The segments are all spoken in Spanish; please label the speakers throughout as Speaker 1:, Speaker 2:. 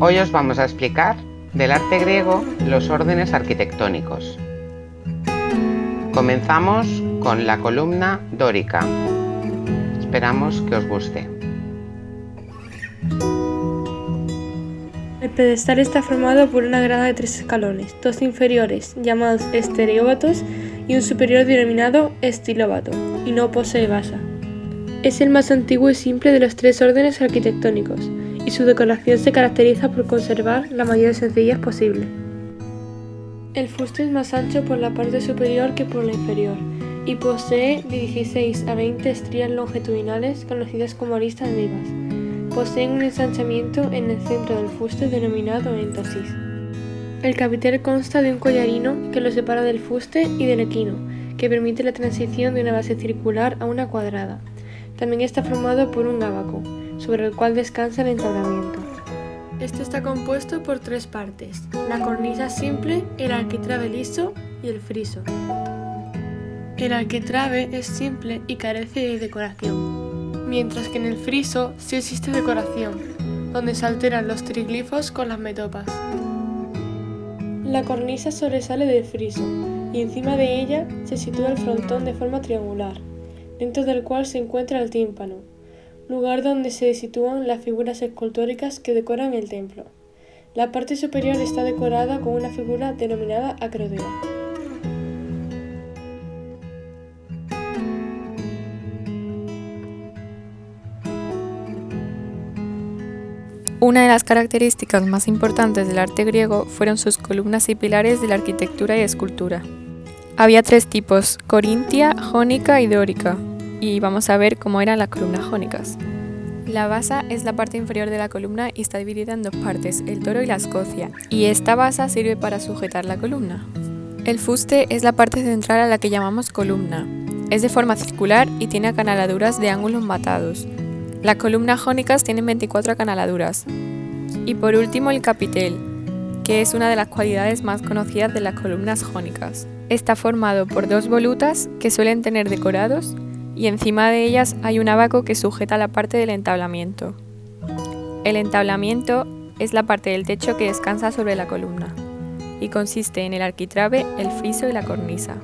Speaker 1: Hoy os vamos a explicar del arte griego los órdenes arquitectónicos. Comenzamos con la columna dórica. Esperamos que os guste.
Speaker 2: El pedestal está formado por una grada de tres escalones, dos inferiores, llamados estereóbatos, y un superior denominado estilóbato, y no posee basa. Es el más antiguo y simple de los tres órdenes arquitectónicos, y su decoración se caracteriza por conservar la mayor sencillez posible. El fuste es más ancho por la parte superior que por la inferior, y posee de 16 a 20 estrías longitudinales conocidas como aristas vivas. Poseen un ensanchamiento en el centro del fuste denominado éntasis. El capitel consta de un collarino que lo separa del fuste y del equino, que permite la transición de una base circular a una cuadrada. También está formado por un ábaco, sobre el cual descansa el entablamiento. Este está compuesto por tres partes, la cornisa simple, el arquitrabe liso y el friso. El arquitrabe es simple y carece de decoración, mientras que en el friso sí existe decoración, donde se alteran los triglifos con las metopas. La cornisa sobresale del friso y encima de ella se sitúa el frontón de forma triangular, dentro del cual se encuentra el tímpano, lugar donde se sitúan las figuras escultóricas que decoran el templo. La parte superior está decorada con una figura denominada acrodea.
Speaker 3: Una de las características más importantes del arte griego fueron sus columnas y pilares de la arquitectura y escultura. Había tres tipos, corintia, jónica y dórica, y vamos a ver cómo eran las columnas jónicas. La basa es la parte inferior de la columna y está dividida en dos partes, el toro y la escocia, y esta basa sirve para sujetar la columna. El fuste es la parte central a la que llamamos columna. Es de forma circular y tiene acanaladuras de ángulos matados, las columnas jónicas tienen 24 acanaladuras. Y por último el capitel, que es una de las cualidades más conocidas de las columnas jónicas. Está formado por dos volutas que suelen tener decorados y encima de ellas hay un abaco que sujeta la parte del entablamiento. El entablamiento es la parte del techo que descansa sobre la columna y consiste en el arquitrabe, el friso y la cornisa.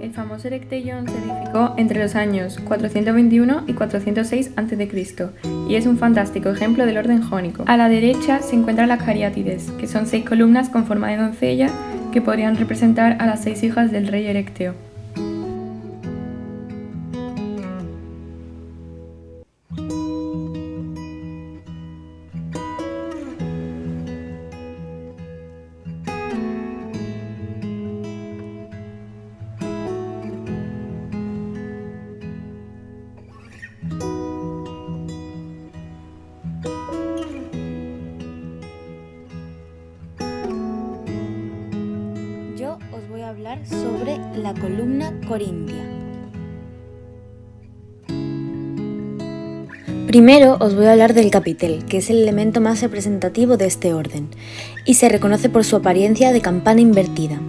Speaker 3: El famoso Erecteion se edificó entre los años 421 y 406 a.C. y es un fantástico ejemplo del orden jónico. A la derecha se encuentran las cariátides, que son seis columnas con forma de doncella que podrían representar a las seis hijas del rey Erecteo.
Speaker 4: Sobre la columna corintia. Primero os voy a hablar del capitel, que es el elemento más representativo de este orden, y se reconoce por su apariencia de campana invertida.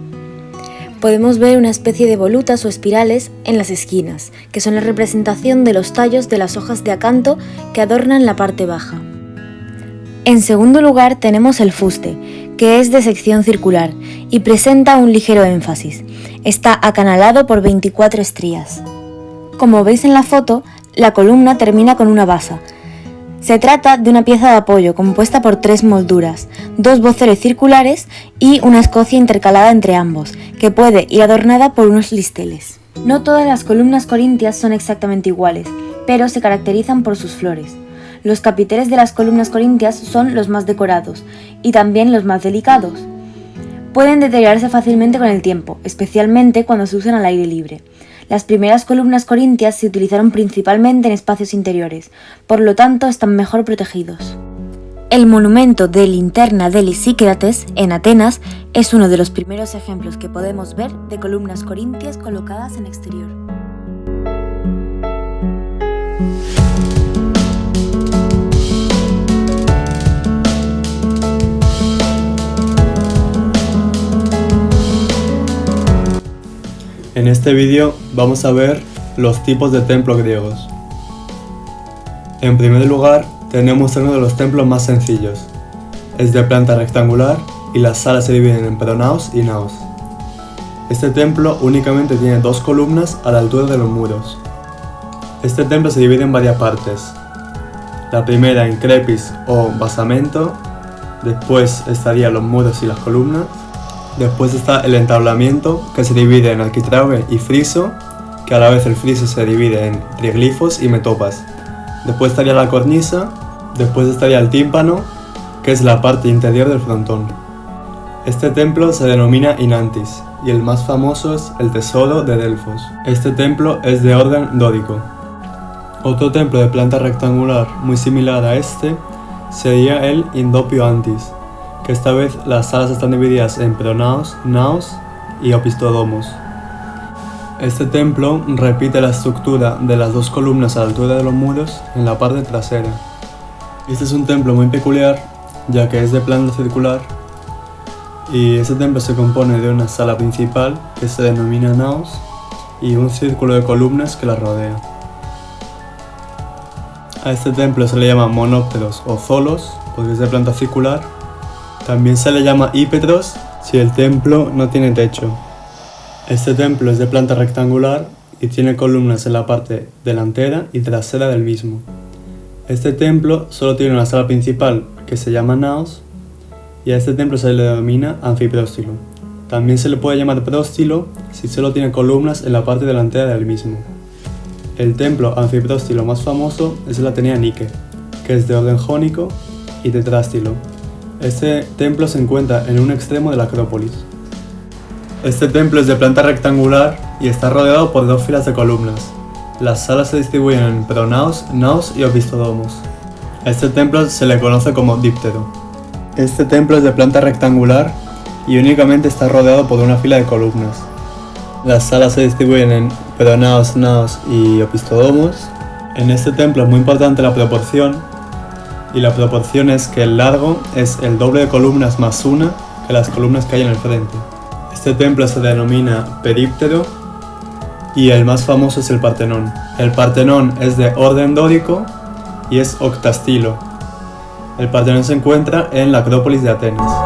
Speaker 4: Podemos ver una especie de volutas o espirales en las esquinas, que son la representación de los tallos de las hojas de acanto que adornan la parte baja. En segundo lugar tenemos el fuste, que es de sección circular y presenta un ligero énfasis. Está acanalado por 24 estrías. Como veis en la foto, la columna termina con una basa. Se trata de una pieza de apoyo compuesta por tres molduras, dos voceles circulares y una escocia intercalada entre ambos, que puede ir adornada por unos listeles. No todas las columnas corintias son exactamente iguales, pero se caracterizan por sus flores. Los capiteles de las columnas corintias son los más decorados y también los más delicados. Pueden deteriorarse fácilmente con el tiempo, especialmente cuando se usan al aire libre. Las primeras columnas corintias se utilizaron principalmente en espacios interiores, por lo tanto están mejor protegidos. El monumento de linterna de Lisícrates, en Atenas, es uno de los primeros ejemplos que podemos ver de columnas corintias colocadas en exterior.
Speaker 5: En este vídeo vamos a ver los tipos de templos griegos. En primer lugar tenemos uno de los templos más sencillos, es de planta rectangular y las salas se dividen en pronaos y naos. Este templo únicamente tiene dos columnas a la altura de los muros. Este templo se divide en varias partes. La primera en crepis o basamento, después estarían los muros y las columnas, después está el entablamiento que se divide en arquitrabe y friso, que a la vez el friso se divide en triglifos y metopas. Después estaría la cornisa, después estaría el tímpano, que es la parte interior del frontón. Este templo se denomina Inantis y el más famoso es el Tesoro de Delfos. Este templo es de orden dórico. Otro templo de planta rectangular muy similar a este sería el Indopio Antis, que esta vez las salas están divididas en pronaos, naos y opistodomos. Este templo repite la estructura de las dos columnas a la altura de los muros en la parte trasera. Este es un templo muy peculiar, ya que es de planta circular y ese templo se compone de una sala principal que se denomina naos y un círculo de columnas que la rodea. A este templo se le llama monópteros o zolos porque es de planta circular. También se le llama ípetros si el templo no tiene techo. Este templo es de planta rectangular y tiene columnas en la parte delantera y trasera del mismo. Este templo solo tiene una sala principal que se llama naos y a este templo se le denomina anfipróstilo. También se le puede llamar próstilo si solo tiene columnas en la parte delantera del mismo. El templo anfipróstilo más famoso es el Atenea Nike, que es de orden jónico y tetrástilo. Este templo se encuentra en un extremo de la Acrópolis. Este templo es de planta rectangular y está rodeado por dos filas de columnas. Las salas se distribuyen en pronaos, naos y opistodomos. A este templo se le conoce como díptero. Este templo es de planta rectangular y únicamente está rodeado por una fila de columnas. Las salas se distribuyen en peronaos, naos y opistodomos. En este templo es muy importante la proporción y la proporción es que el largo es el doble de columnas más una que las columnas que hay en el frente. Este templo se denomina períptero y el más famoso es el Partenón. El Partenón es de orden dórico y es octastilo, el Partenón se encuentra en la Acrópolis de Atenas.